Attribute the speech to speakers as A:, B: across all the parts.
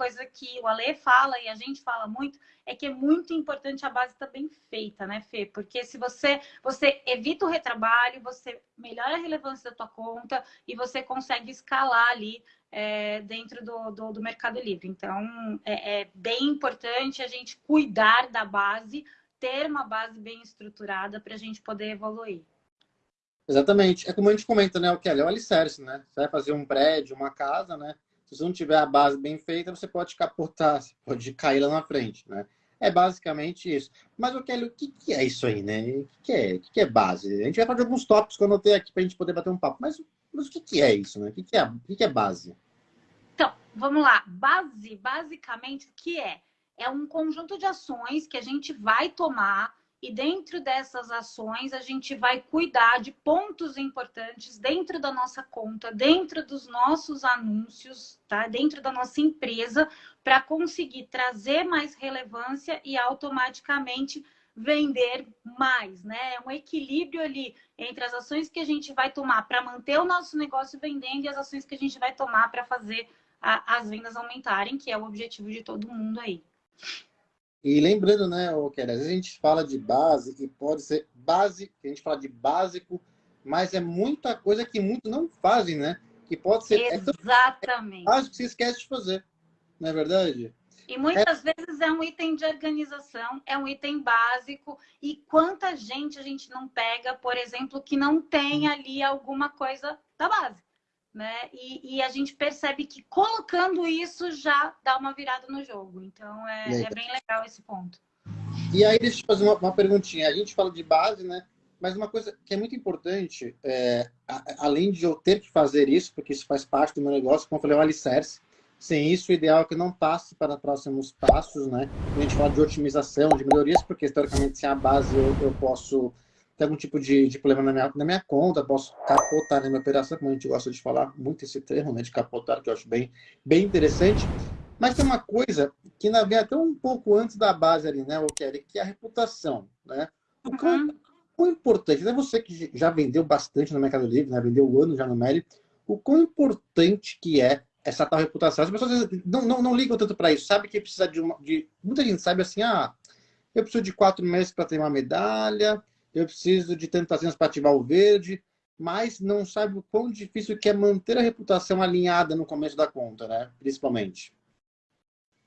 A: coisa que o Ale fala e a gente fala muito é que é muito importante a base estar tá bem feita, né, Fê? Porque se você, você evita o retrabalho, você melhora a relevância da tua conta e você consegue escalar ali é, dentro do, do, do, Mercado Livre. Então, é, é bem importante a gente cuidar da base, ter uma base bem estruturada para a gente poder evoluir.
B: Exatamente. É como a gente comenta, né, o Kelly? É o alicerce, né? Você vai fazer um prédio, uma casa, né? Se você não tiver a base bem feita, você pode capotar, você pode cair lá na frente, né? É basicamente isso. Mas, Kelly, o que, que é isso aí, né? O que, que é? O que, que é base? A gente vai fazer alguns tópicos que eu anotei aqui para a gente poder bater um papo. Mas, mas o que, que é isso, né? O que, que, é, o que, que é base?
A: Então, vamos lá. Base, basicamente, o que é? É um conjunto de ações que a gente vai tomar e dentro dessas ações a gente vai cuidar de pontos importantes dentro da nossa conta, dentro dos nossos anúncios, tá? Dentro da nossa empresa, para conseguir trazer mais relevância e automaticamente vender mais, né? É um equilíbrio ali entre as ações que a gente vai tomar para manter o nosso negócio vendendo e as ações que a gente vai tomar para fazer a, as vendas aumentarem, que é o objetivo de todo mundo aí.
B: E lembrando, né, Kelly, às vezes a gente fala de base e pode ser base, a gente fala de básico, mas é muita coisa que muitos não fazem, né? Que pode ser
A: Exatamente.
B: É básico que você esquece de fazer, não é verdade?
A: E muitas é... vezes é um item de organização, é um item básico. E quanta gente a gente não pega, por exemplo, que não tem ali alguma coisa da base né? E, e, a gente percebe que colocando isso já dá uma virada no jogo. Então é, é bem legal esse ponto.
B: E aí, deixa eu te fazer uma, uma, perguntinha. A gente fala de base, né? Mas uma coisa que é muito importante, é, a, além de eu ter que fazer isso, porque isso faz parte do meu negócio, como eu falei, é o alicerce. Sem isso, o ideal é que não passe para próximos passos, né? A gente fala de otimização, de melhorias, porque, historicamente, sem a base eu, eu posso tem algum tipo de, de problema na minha, na minha conta, posso capotar na minha operação, como a gente gosta de falar muito esse termo, né, de capotar, que eu acho bem, bem interessante. Mas tem uma coisa que na vem até um pouco antes da base ali, né, Kelly, que é a reputação, né? O uhum. quão importante, é você que já vendeu bastante no Mercado Livre, né, vendeu o ano já no Meli, o quão importante que é essa tal reputação. As pessoas não, não, não ligam tanto para isso, sabe que precisa de uma... De, muita gente sabe assim, ah, eu preciso de quatro meses para ter uma medalha, eu preciso de tentações para ativar o verde, mas não sabe o quão difícil que é manter a reputação alinhada no começo da conta, né? Principalmente.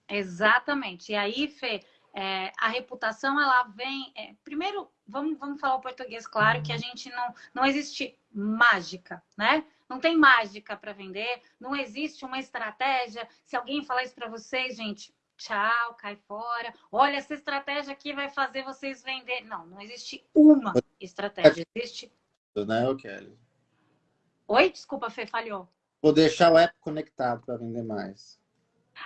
A: Exatamente. E aí, Fê, é, a reputação, ela vem... É, primeiro, vamos, vamos falar o português claro, que a gente não... Não existe mágica, né? Não tem mágica para vender, não existe uma estratégia. Se alguém falar isso para vocês, gente, tchau, cai fora. Olha, essa estratégia aqui vai fazer vocês vender. Não, não existe uma estratégia, existe...
B: Né, Kelly?
A: Oi? Desculpa, Fê, falhou.
B: Vou deixar o app conectado para vender mais.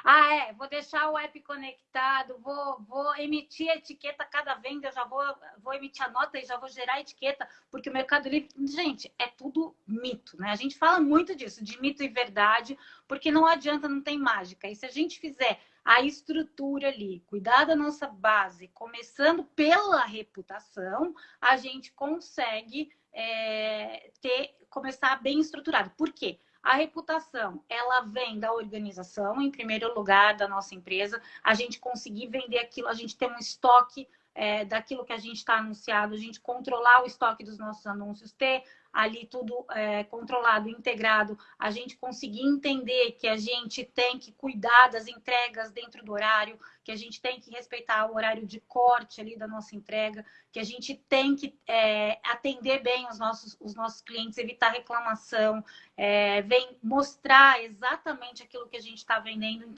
A: Ah, é. Vou deixar o app conectado, vou, vou emitir a etiqueta cada venda, já vou, vou emitir a nota e já vou gerar a etiqueta, porque o Mercado Livre, gente, é tudo mito, né? A gente fala muito disso, de mito e verdade, porque não adianta, não tem mágica. E se a gente fizer a estrutura ali, cuidar da nossa base, começando pela reputação, a gente consegue é, ter, começar bem estruturado. Por quê? A reputação, ela vem da organização, em primeiro lugar, da nossa empresa. A gente conseguir vender aquilo, a gente ter um estoque é, daquilo que a gente está anunciado, a gente controlar o estoque dos nossos anúncios, ter ali tudo é, controlado, integrado, a gente conseguir entender que a gente tem que cuidar das entregas dentro do horário, que a gente tem que respeitar o horário de corte ali da nossa entrega, que a gente tem que é, atender bem os nossos, os nossos clientes, evitar reclamação, é, vem mostrar exatamente aquilo que a gente está vendendo.